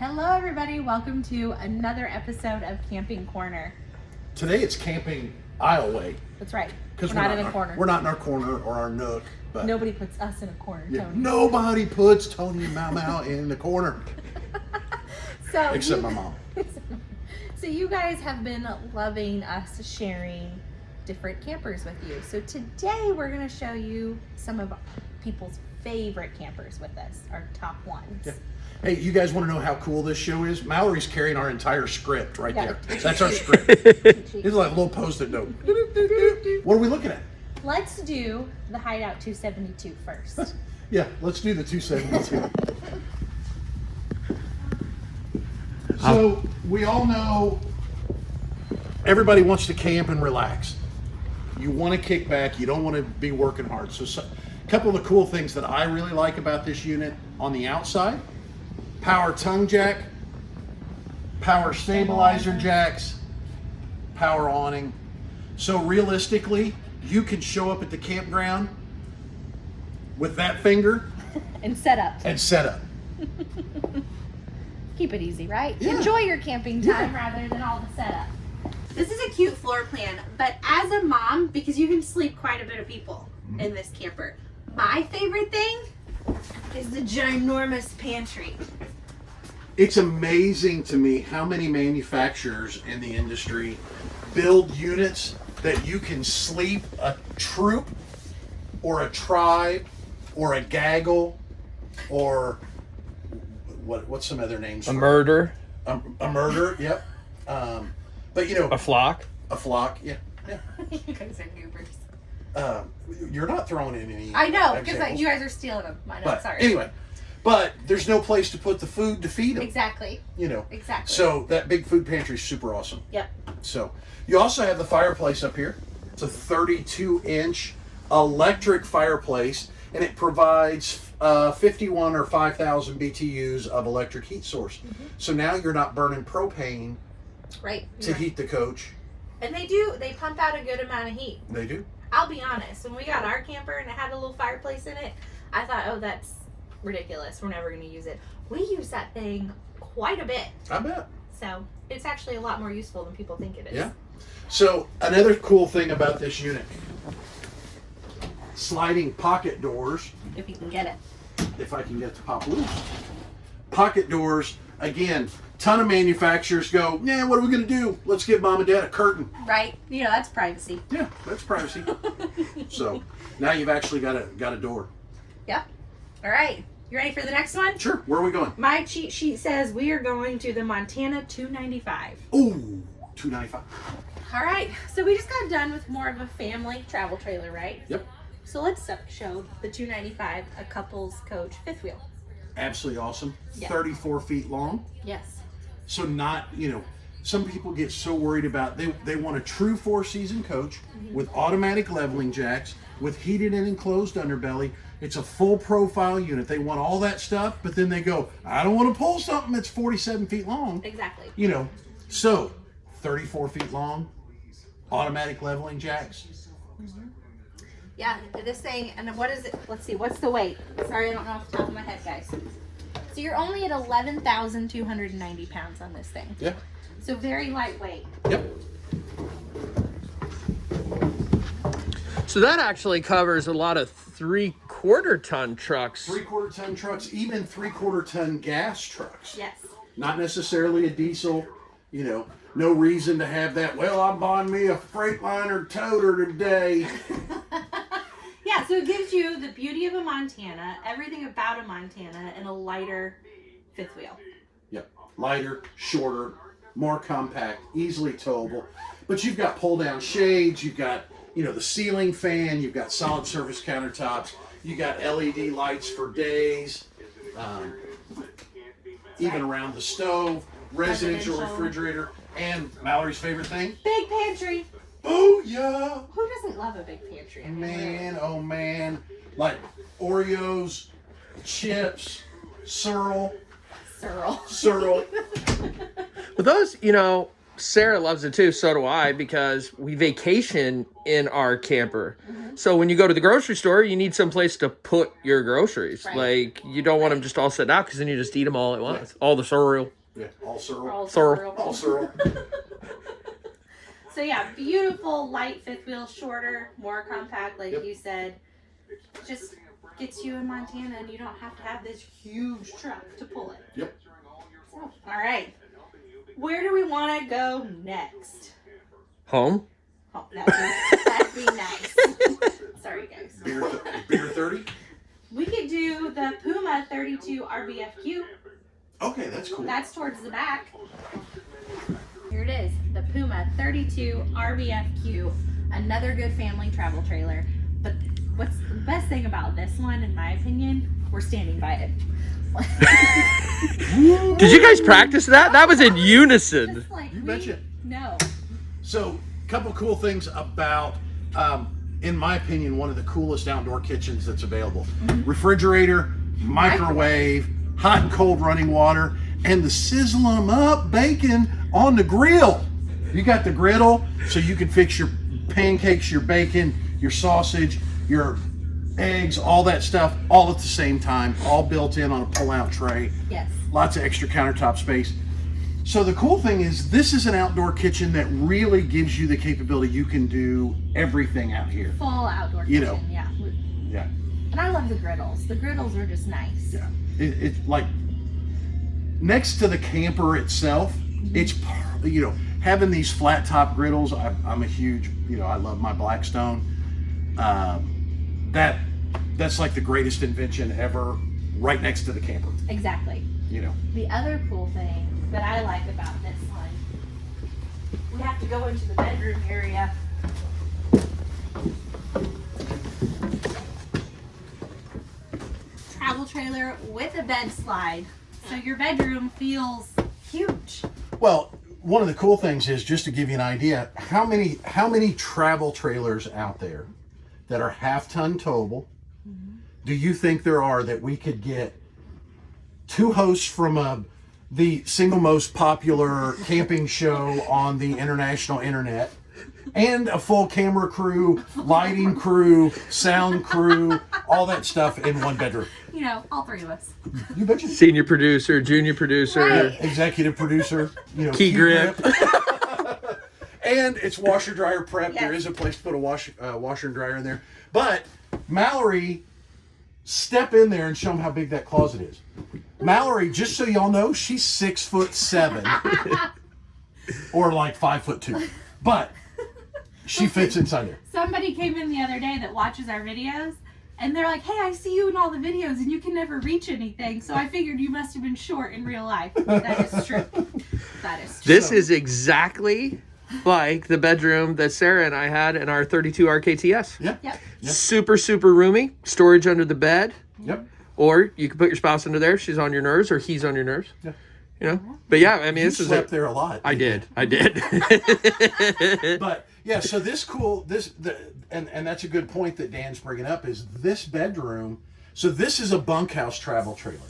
Hello, everybody. Welcome to another episode of Camping Corner. Today it's camping aisle way. That's right. Because we're, not in a our- corner. We're not in our corner or our nook. But Nobody puts us in a corner, yeah, Tony. nobody puts Tony and Mau Mau in the corner. So Except you- my mom. so you guys have been loving us sharing different campers with you. So today we're going to show you some of people's favorite campers with us, our top ones. Yeah. Hey, you guys want to know how cool this show is? Mallory's carrying our entire script right Yeah. there. That's our script. It's like a little post-it note. What are we looking at? Let's do the Hideout 272 first. Yeah, let's do the 272. Uh, so we all know everybody wants to camp and relax. You want to kick back. You don't want to be working hard. So, so a couple of the cool things that I really like about this unit on the outside: power tongue jack, power stabilizer jacks, power awning. So realistically, you can show up at the campground with that finger and set up. and set up. Keep it easy, right? Yeah. Enjoy your camping time rather than all the setup. This is a cute floor plan, but as a mom, because you can sleep quite a bit of people in mm-hmm. this camper, my favorite thing is the ginormous pantry. It's amazing to me how many manufacturers in the industry build units that you can sleep a troop or a tribe or a gaggle or what what's some other names A for murder, a, a murder yep um, but you know a flock. a flock yeah yeah you guys are goobers. Um, you're not throwing in any I know, because you guys are stealing them. I know, but sorry. anyway but there's no place to put the food to feed them Exactly, you know exactly. So that big food pantry is super awesome. yep. So you also have the fireplace up here. It's a 32 inch electric fireplace and it provides uh, 51 or 5,000 BTUs of electric heat source. So now you're not burning propane Right. to right. heat the coach. And they do, they pump out a good amount of heat. They do. I'll be honest, when we got our camper and it had a little fireplace in it, I thought, oh, that's ridiculous. We're never going to use it. We use that thing quite a bit. I bet. So it's actually a lot more useful than people think it is. Yeah. So another cool thing about this unit, sliding pocket doors If you can get it. if I can get it to pop loose. Pocket doors, again, ton of manufacturers go, yeah, what are we gonna do? Let's give mom and dad a curtain. Right? You know, that's privacy. Yeah, that's privacy. so now you've actually got a got a door. Yep. All right. You ready for the next one? Sure, where are we going? My cheat sheet says we are going to the Montana 295. Ooh, 295. All right. So we just got done with more of a family travel trailer, right? Yep. So let's show the 295 a couples coach fifth wheel. Absolutely awesome. Yeah. 34 feet long. Yes. So not, you know, some people get so worried about they they want a true four season coach mm-hmm. with automatic leveling jacks, with heated and enclosed underbelly. It's a full profile unit. They want all that stuff, but then they go, I don't want to pull something that's 47 feet long. Exactly. You know, so 34 feet long, automatic leveling jacks. Mm-hmm. Yeah, this thing, and what is it? Let's see, what's the weight? Sorry, I don't know off the top of my head, guys. So you're only at 11,290 pounds on this thing. Yeah. So very lightweight. Yep. So that actually covers a lot of three quarter ton trucks. Three quarter ton trucks, even three quarter ton gas trucks. Yes. Not necessarily a diesel, you know, no reason to have that. Well, I'm buying me a Freightliner toter today. Yeah, so it gives you the beauty of a Montana, everything about a Montana, and a lighter fifth wheel. Yep. Lighter, shorter, more compact, easily towable. But you've got pull down shades, you've got, you know, the ceiling fan, you've got solid surface countertops, you got LED lights for days, um, even around the stove, residential Residential. refrigerator, and Mallory's favorite thing, Big pantry. Booyah! Who doesn't love a big pantry? I mean. Man, oh man, like Oreos, chips, Searle, Cyril. Searle. But those, you know, Sarah loves it too. So do I because we vacation in our camper. Mm-hmm. So when you go to the grocery store, you need some place to put your groceries. Right. Like you don't want them just all set out because then you just eat them all at once. All the cereal. Yeah, all Cyril. All Sorrel. Cyril. All Cyril. So yeah, beautiful light fifth wheel, shorter, more compact, like Yep. you said. Just gets you in Montana, and you don't have to have this huge truck to pull it. Yep. So, all right, where do we want to go next? Home. Oh, that'd be, that'd be nice. Sorry, guys. Beer, beer 30? We could do the Puma 32 RBFQ. Okay, that's cool. That's towards the back. Here it is, the Puma 32 RBFQ, another good family travel trailer. But what's the best thing about this one, in my opinion, we're standing by it. Did you guys practice that? That was in unison. Just like You we betcha. know. So, a couple cool things about, um, in my opinion, one of the coolest outdoor kitchens that's available. Refrigerator, microwave, hot and cold running water, and the sizzle 'em up bacon on the grill. You got the griddle, so you can fix your pancakes, your bacon, your sausage, your eggs, all that stuff, all at the same time, all built in on a pull-out tray Yes. lots of extra countertop space. So the cool thing is this is an outdoor kitchen that really gives you the capability you can do everything out here. Full outdoor You kitchen, know. yeah. Yeah. And I love the griddles. The griddles are just nice. Yeah. It, it's like next to the camper itself, mm-hmm. it's par- you know having these flat top griddles. I, I'm a huge you know I love my Blackstone. Um, that that's like the greatest invention ever. Right next to the camper, Exactly. you know. The other cool thing that I like about this one, we have to go into the bedroom area. Travel trailer with a bed slide. So your bedroom feels huge. Well, one of the cool things is just to give you an idea how many how many travel trailers out there that are half ton towable do you think there are that we could get two hosts from uh, the single most popular camping show on the international internet and a full camera crew, lighting crew, sound crew, all that stuff in one bedroom. You know, all three of us. You betcha. Senior producer, junior producer. Right. executive producer, you know, Key grip. and it's washer dryer prep. There Yes. is a place to put a wash, uh, washer and dryer in there. But Mallory, step in there and show them how big that closet is. Mallory, just so y'all know, she's six foot seven, or like five foot two, but she fits inside there. Somebody came in the other day that watches our videos. And they're like, hey, I see you in all the videos and you can never reach anything. So I figured you must have been short in real life. That is true. That is true. This is exactly like the bedroom that Sarah and I had in our 32 RKTS. Yeah. Yep. Super, super roomy. Storage under the bed. Yep. Or you can put your spouse under there. She's on your nerves, or he's on your nerves. Yeah. You know. But yeah, I mean, You this is slept there a lot. I did. I did. but yeah, so this cool this the and and that's a good point that Dan's bringing up is this bedroom. So this is a bunkhouse travel trailer,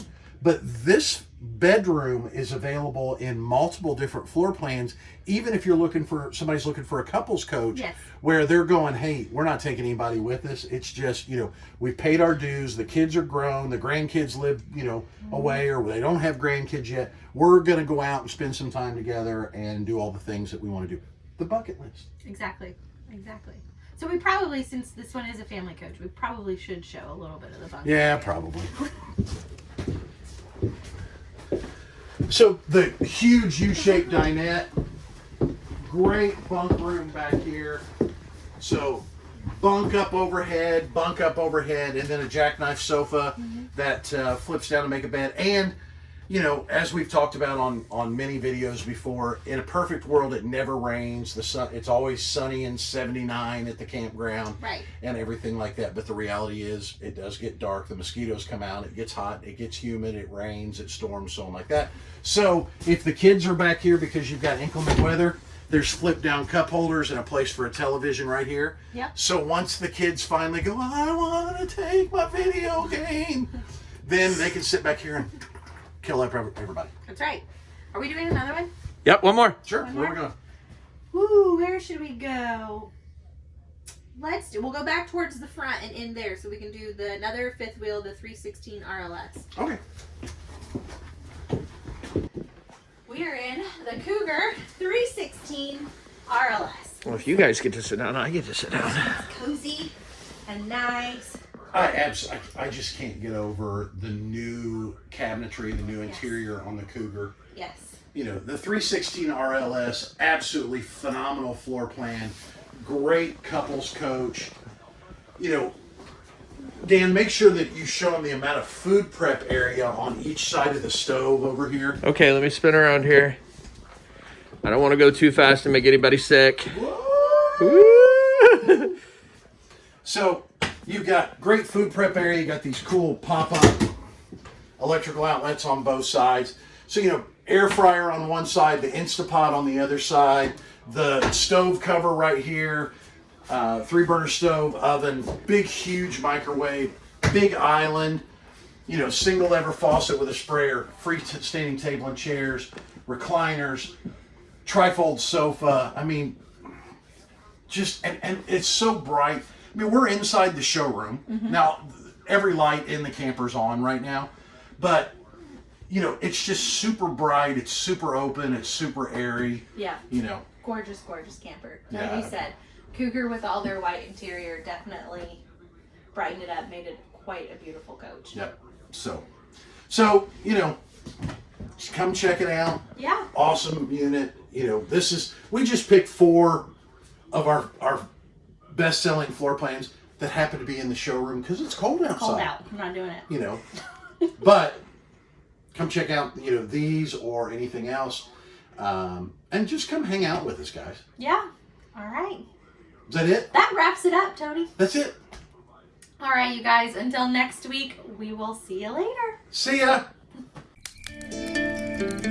but this bedroom is available in multiple different floor plans. Even if you're looking for somebody's looking for a couples coach, Yes. where they're going, hey, we're not taking anybody with us. It's just you know we paid our dues. The kids are grown. The grandkids live you know away, or they don't have grandkids yet. We're gonna go out and spend some time together and do all the things that we want to do. The bucket list. Exactly. Exactly. So we probably, since this one is a family coach, we probably should show a little bit of the bunk. Yeah, probably. So the huge U-shaped dinette, great bunk room back here. So bunk up overhead, bunk up overhead, and then a jackknife sofa that uh, flips down to make a bed. And you know, as we've talked about on on many videos before, in a perfect world, it never rains. The sun, it's always sunny and 79 at the campground Right. and everything like that. But the reality is, it does get dark. The mosquitoes come out. It gets hot. It gets humid. It rains. It storms. So on like that. So if the kids are back here because you've got inclement weather, there's flip down cup holders and a place for a television right here. Yep. So once the kids finally go, I want to take my video game, then they can sit back here and kill everybody. That's right. Are we doing another one? Yep, one more. Sure. One Where we more? going? Ooh, where should we go? Let's do. We'll go back towards the front and in there, so we can do the another fifth wheel, the 316 RLS. Okay. We are in the Cougar 316 RLS. Well, if you guys get to sit down, I get to sit down. Cozy and nice. I, abs- I I just can't get over the new cabinetry, the new interior on the Cougar. Yes. You know, the 316 RLS, absolutely phenomenal floor plan, great couples coach. You know, Dan, make sure that you show them the amount of food prep area on each side of the stove over here. Okay, let me spin around here. I don't want to go too fast and make anybody sick. So you've got great food prep area. You got these cool pop-up electrical outlets on both sides. So you know, air fryer on one side, the Instapot on the other side, the stove cover right here, uh, three burner stove, oven, big huge microwave, big island. You know, single lever faucet with a sprayer, free standing table and chairs, recliners, trifold sofa. I mean, just and, and it's so bright. I mean, we're inside the showroom mm-hmm. now. Every light in the camper's on right now, but you know, it's just super bright. It's super open. It's super airy. Yeah. You know, Gorgeous, gorgeous camper. Like Yeah. you said, Cougar with all their white interior definitely brightened it up, made it quite a beautiful coach. yep. So, so you know, just come check it out. Yeah. Awesome unit. You know, this is we just picked four of our our best selling floor plans that happen to be in the showroom because it's cold outside. Cold out. I'm not doing it. you know. but come check out, you know, these or anything else, um, and just come hang out with us, guys. Yeah. All right. Is that it? That wraps it up, Tony. That's it. All right, you guys. Until next week, we will see you later. See ya.